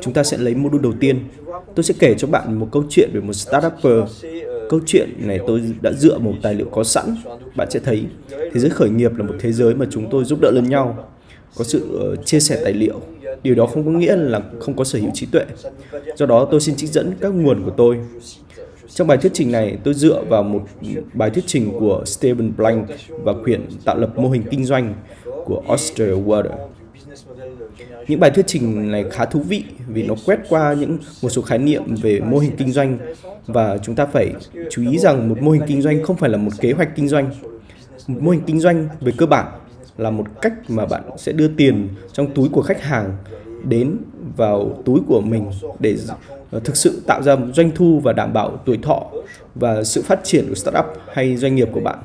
Chúng ta sẽ lấy module đầu tiên. Tôi sẽ kể cho bạn một câu chuyện về một startupper. Câu chuyện này tôi đã dựa một tài liệu có sẵn. Bạn sẽ thấy thế giới khởi nghiệp là một thế giới mà chúng tôi giúp đỡ lẫn nhau. Có sự ờ, chia sẻ tài liệu. Điều đó không có nghĩa là không có sở hữu trí tuệ. Do đó tôi xin trích dẫn các nguồn của tôi. Trong bài thuyết trình này, tôi dựa vào một bài thuyết trình của Stephen Blank và quyển tạo lập mô hình kinh doanh của Australia Water. Những bài thuyết trình này khá thú vị vì nó quét qua những một số khái niệm về mô hình kinh doanh và chúng ta phải chú ý rằng một mô hình kinh doanh không phải là một kế hoạch kinh doanh. Một mô hình kinh doanh về cơ bản là một cách mà bạn sẽ đưa tiền trong túi của khách hàng đến vào túi của mình để ờ, thực sự tạo ra doanh thu và đảm bảo tuổi thọ và sự phát triển của startup hay doanh nghiệp của bạn.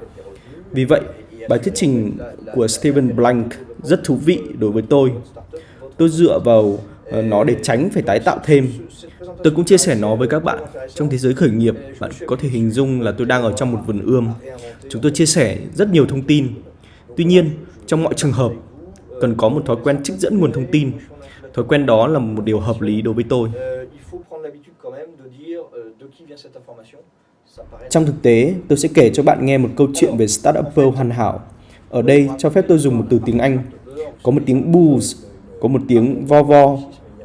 Vì vậy, bài thuyết trình của Steven Blank rất thú vị đối với tôi. Tôi dựa vào ờ, nó để tránh phải tái tạo thêm. Tôi cũng chia sẻ nó với các bạn. Trong thế giới khởi nghiệp, bạn có thể hình dung là tôi đang ở trong một vườn ươm. Chúng tôi chia sẻ rất nhiều thông tin. Tuy nhiên, trong mọi trường hợp, cần có một thói quen trích dẫn nguồn thông tin. Thói quen đó là một điều hợp lý đối với tôi. Trong thực tế, tôi sẽ kể cho bạn nghe một câu chuyện về startupper hoàn hảo. Ở đây, cho phép tôi dùng một từ tiếng Anh. Có một tiếng booze, có một tiếng vo vo,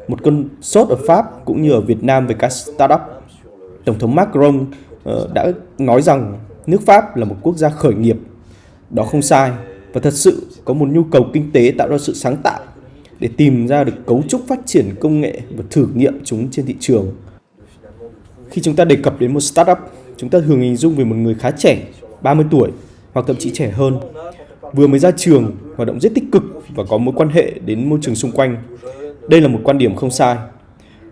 một cơn sốt ở Pháp cũng như ở Việt Nam về các startup. Tổng thống Macron uh, đã nói rằng nước Pháp là một quốc gia khởi nghiệp. Đó không sai và thật sự có một nhu cầu kinh tế tạo ra sự sáng tạo để tìm ra được cấu trúc phát triển công nghệ và thử nghiệm chúng trên thị trường. Khi chúng ta đề cập đến một startup, chúng ta thường hình dung về một người khá trẻ, 30 tuổi hoặc thậm chí trẻ hơn, vừa mới ra trường, hoạt động rất tích cực và có mối quan hệ đến môi trường xung quanh. Đây là một quan điểm không sai.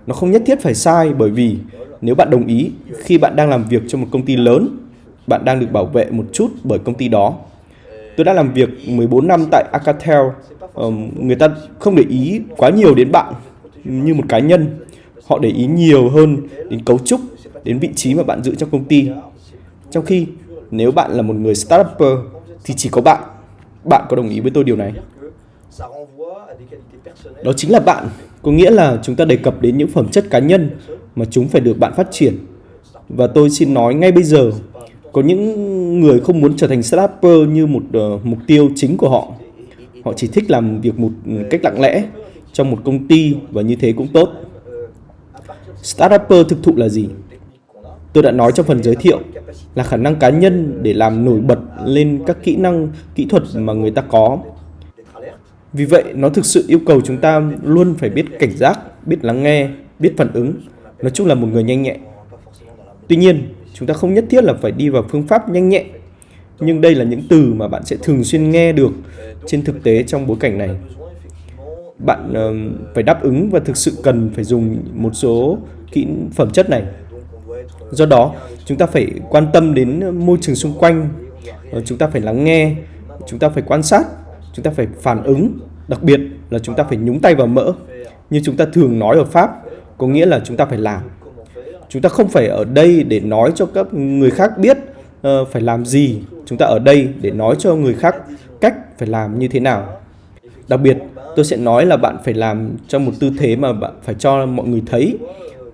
Nó không nhất thiết phải sai bởi vì nếu bạn đồng ý khi bạn đang làm việc cho một công ty lớn, bạn đang được bảo vệ một chút bởi công ty đó. Tôi đã làm việc 14 năm tại Acatel, người ta không để ý quá nhiều đến bạn như một cá nhân. Họ để ý nhiều hơn đến cấu trúc đến vị trí mà bạn giữ trong công ty. Trong khi nếu bạn là một người startup thì chỉ có bạn. Bạn có đồng ý với tôi điều này? Đó chính là bạn, có nghĩa là chúng ta đề cập đến những phẩm chất cá nhân mà chúng phải được bạn phát triển. Và tôi xin nói ngay bây giờ, có những người không muốn trở thành startupper như một uh, mục tiêu chính của họ. Họ chỉ thích làm việc một cách lặng lẽ trong một công ty và như thế cũng tốt. Startupper thực thụ là gì? Tôi đã nói trong phần giới thiệu là khả năng cá nhân để làm nổi bật lên các kỹ năng, kỹ thuật mà người ta có. Vì vậy, nó thực sự yêu cầu chúng ta luôn phải biết cảnh giác, biết lắng nghe, biết phản ứng, nói chung là một người nhanh nhẹn. Tuy nhiên, chúng ta không nhất thiết là phải đi vào phương pháp nhanh nhẹn, nhưng đây là những từ mà bạn sẽ thường xuyên nghe được trên thực tế trong bối cảnh này. Bạn uh, phải đáp ứng và thực sự cần phải dùng một số kỹ phẩm chất này Do đó, chúng ta phải quan tâm đến môi trường xung quanh, ờ, chúng ta phải lắng nghe, chúng ta phải quan sát, chúng ta phải phản ứng, đặc biệt là chúng ta phải nhúng tay vào mỡ. Như chúng ta thường nói ở Pháp, có nghĩa là chúng ta phải làm. Chúng ta không phải ở đây để nói cho các người khác biết uh, phải làm gì, chúng ta ở đây để nói cho người khác cách phải làm như thế nào. Đặc biệt, tôi sẽ nói là bạn phải làm trong một tư thế mà bạn phải cho mọi người thấy,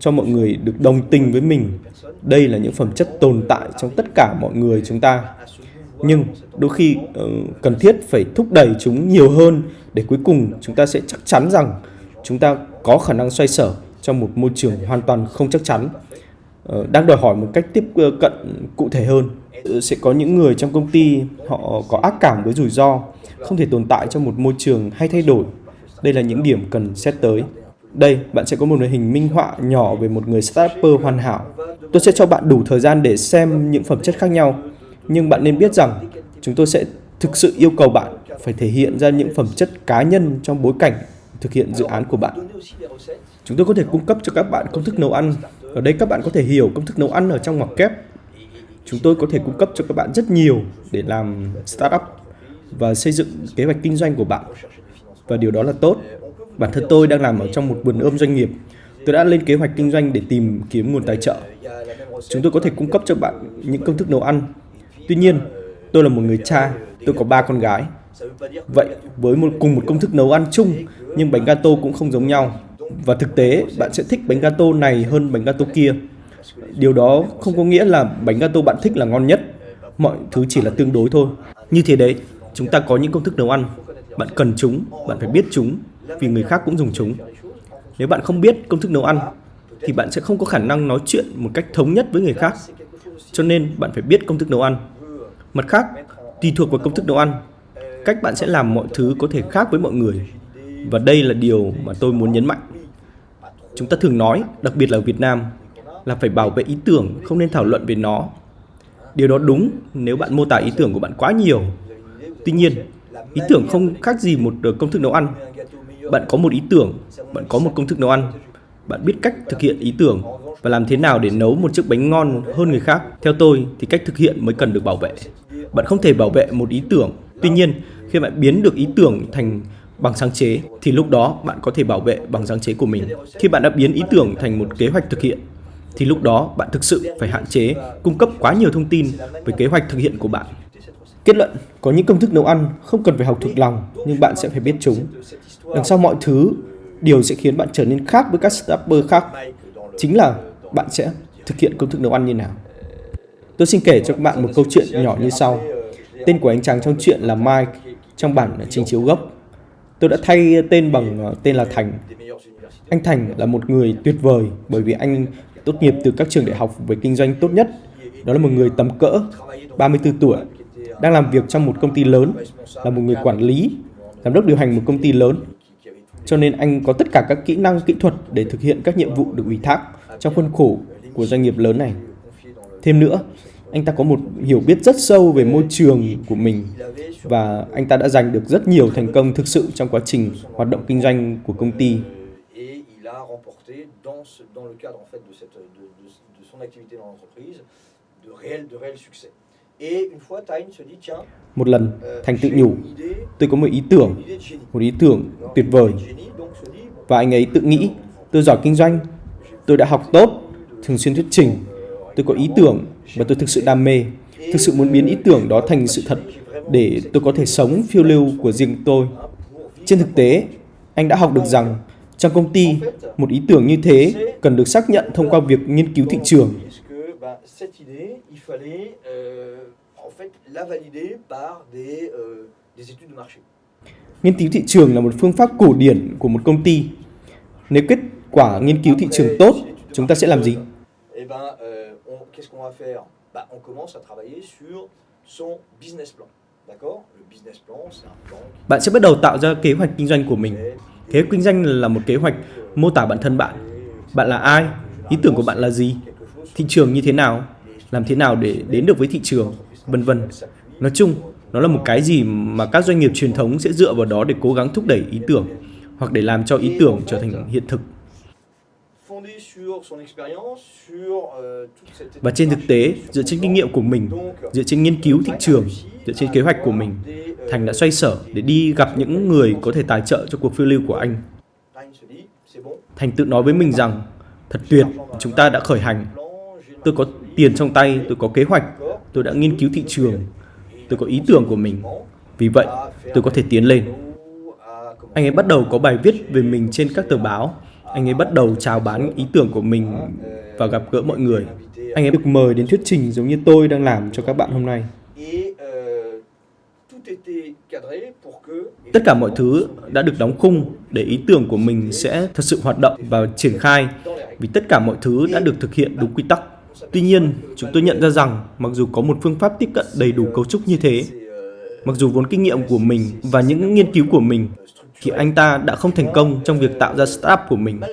cho mọi người được đồng tình với mình đây là những phẩm chất tồn tại trong tất cả mọi người chúng ta. Nhưng đôi khi ờ, cần thiết phải thúc đẩy chúng nhiều hơn để cuối cùng chúng ta sẽ chắc chắn rằng chúng ta có khả năng xoay sở trong một môi trường hoàn toàn không chắc chắn. Ờ, đang đòi hỏi một cách tiếp ờ, cận cụ thể hơn sẽ có những người trong công ty họ có ác cảm với rủi ro, không thể tồn tại trong một môi trường hay thay đổi. Đây là những điểm cần xét tới đây, bạn sẽ có một hình minh họa nhỏ về một người startuper hoàn hảo. Tôi sẽ cho bạn đủ thời gian để xem những phẩm chất khác nhau. Nhưng bạn nên biết rằng chúng tôi sẽ thực sự yêu cầu bạn phải thể hiện ra những phẩm chất cá nhân trong bối cảnh thực hiện dự án của bạn. Chúng tôi có thể cung cấp cho các bạn công thức nấu ăn. Ở đây các bạn có thể hiểu công thức nấu ăn ở trong ngoặc kép. Chúng tôi có thể cung cấp cho các bạn rất nhiều để làm startup và xây dựng kế hoạch kinh doanh của bạn. Và điều đó là tốt. Bản thân tôi đang làm ở trong một vườn ươm doanh nghiệp. Tôi đã lên kế hoạch kinh doanh để tìm kiếm nguồn tài trợ. Chúng tôi có thể cung cấp cho bạn những công thức nấu ăn. Tuy nhiên, tôi là một người cha, tôi có ba con gái. Vậy, với một cùng một công thức nấu ăn chung, nhưng bánh gato cũng không giống nhau. Và thực tế, bạn sẽ thích bánh gato này hơn bánh gato kia. Điều đó không có nghĩa là bánh gato bạn thích là ngon nhất. Mọi thứ chỉ là tương đối thôi. Như thế đấy, chúng ta có những công thức nấu ăn. Bạn cần chúng, bạn phải biết chúng, vì người khác cũng dùng chúng. Nếu bạn không biết công thức nấu ăn, thì bạn sẽ không có khả năng nói chuyện một cách thống nhất với người khác. Cho nên bạn phải biết công thức nấu ăn. Mặt khác, tùy thuộc vào công thức nấu ăn, cách bạn sẽ làm mọi thứ có thể khác với mọi người. Và đây là điều mà tôi muốn nhấn mạnh. Chúng ta thường nói, đặc biệt là ở Việt Nam, là phải bảo vệ ý tưởng, không nên thảo luận về nó. Điều đó đúng nếu bạn mô tả ý tưởng của bạn quá nhiều. Tuy nhiên, ý tưởng không khác gì một công thức nấu ăn. Bạn có một ý tưởng, bạn có một công thức nấu ăn, bạn biết cách thực hiện ý tưởng và làm thế nào để nấu một chiếc bánh ngon hơn người khác. Theo tôi thì cách thực hiện mới cần được bảo vệ. Bạn không thể bảo vệ một ý tưởng. Tuy nhiên, khi bạn biến được ý tưởng thành bằng sáng chế thì lúc đó bạn có thể bảo vệ bằng sáng chế của mình. Khi bạn đã biến ý tưởng thành một kế hoạch thực hiện thì lúc đó bạn thực sự phải hạn chế cung cấp quá nhiều thông tin về kế hoạch thực hiện của bạn. Kết luận, có những công thức nấu ăn không cần phải học thuộc lòng nhưng bạn sẽ phải biết chúng. Đằng sau mọi thứ, điều sẽ khiến bạn trở nên khác với các startup khác chính là bạn sẽ thực hiện công thức nấu ăn như nào. Tôi xin kể cho các bạn một câu chuyện nhỏ như sau. Tên của anh chàng trong chuyện là Mike trong bản trình chiếu gốc. Tôi đã thay tên bằng ờ, tên là Thành. Anh Thành là một người tuyệt vời bởi vì anh tốt nghiệp từ các trường đại học về kinh doanh tốt nhất. Đó là một người tầm cỡ 34 tuổi, đang làm việc trong một công ty lớn, là một người quản lý, giám đốc điều hành một công ty lớn. Cho nên anh có tất cả các kỹ năng kỹ thuật để thực hiện các nhiệm vụ được ủy thác trong khuôn khổ của doanh nghiệp lớn này. Thêm nữa, anh ta có một hiểu biết rất sâu về môi trường của mình và anh ta đã giành được rất nhiều thành công thực sự trong quá trình hoạt động kinh doanh của công ty. Một lần, Thành tự nhủ, tôi có một ý tưởng, một ý tưởng tuyệt vời. Và anh ấy tự nghĩ, tôi giỏi kinh doanh, tôi đã học tốt, thường xuyên thuyết trình, tôi có ý tưởng và tôi thực sự đam mê, thực sự muốn biến ý tưởng đó thành sự thật để tôi có thể sống phiêu lưu của riêng tôi. Trên thực tế, anh đã học được rằng trong công ty, một ý tưởng như thế cần được xác nhận thông qua việc nghiên cứu thị trường. Nghiên cứu thị trường là một phương pháp cổ điển của một công ty. Nếu kết quả nghiên cứu thị trường tốt, chúng ta sẽ làm gì? qu'est-ce qu'on va faire bah, On commence à travailler sur son business plan. Bạn sẽ bắt đầu tạo ra kế hoạch kinh doanh của mình. Kế hoạch kinh doanh là một kế hoạch mô tả bản thân bạn. Bạn là ai? Ý tưởng của bạn là gì? Thị trường như thế nào? Làm thế nào để đến được với thị trường? Vân vân. Nói chung, nó là một cái gì mà các doanh nghiệp truyền thống sẽ dựa vào đó để cố gắng thúc đẩy ý tưởng hoặc để làm cho ý tưởng trở thành hiện thực. Euh, Và trên thực tế, dựa trên kinh nghiệm của mình, dựa trên nghiên cứu thị trường, dựa trên kế hoạch của mình, Thành đã xoay sở để đi gặp những người có thể tài trợ cho cuộc phiêu lưu của anh. Thành tự nói với mình rằng, thật tuyệt, chúng ta đã khởi hành. Tôi có tiền trong tay, tôi có kế hoạch, tôi đã nghiên cứu thị trường, tôi có ý tưởng của mình. Vì vậy, tôi có thể tiến lên. Anh ấy bắt đầu có bài viết về mình trên các tờ báo anh ấy bắt đầu chào bán ý tưởng của mình và gặp gỡ mọi người. Anh ấy được mời đến thuyết trình giống như tôi đang làm cho các bạn hôm nay. Tất cả mọi thứ đã được đóng khung để ý tưởng của mình sẽ thật sự hoạt động và triển khai vì tất cả mọi thứ đã được thực hiện đúng quy tắc. Tuy nhiên, chúng tôi nhận ra rằng mặc dù có một phương pháp tiếp cận đầy đủ cấu trúc như thế, mặc dù vốn kinh nghiệm của mình và những nghiên cứu của mình thì anh ta đã không thành công trong việc tạo ra startup của mình. Eh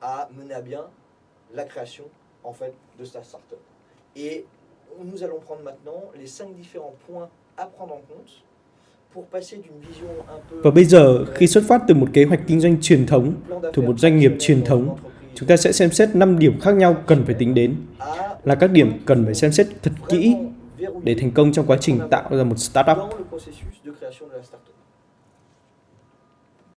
à à nous allons prendre maintenant les cinq différents points à prendre en compte và bây giờ, khi xuất phát từ một kế hoạch kinh doanh truyền thống, từ một doanh nghiệp truyền thống, chúng ta sẽ xem xét 5 điểm khác nhau cần phải tính đến. Là các điểm cần phải xem xét thật kỹ để thành công trong quá trình tạo ra một startup.